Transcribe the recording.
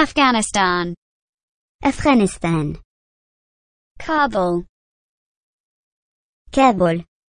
Afghanistan. Afghanistan, Kabul. Kabul.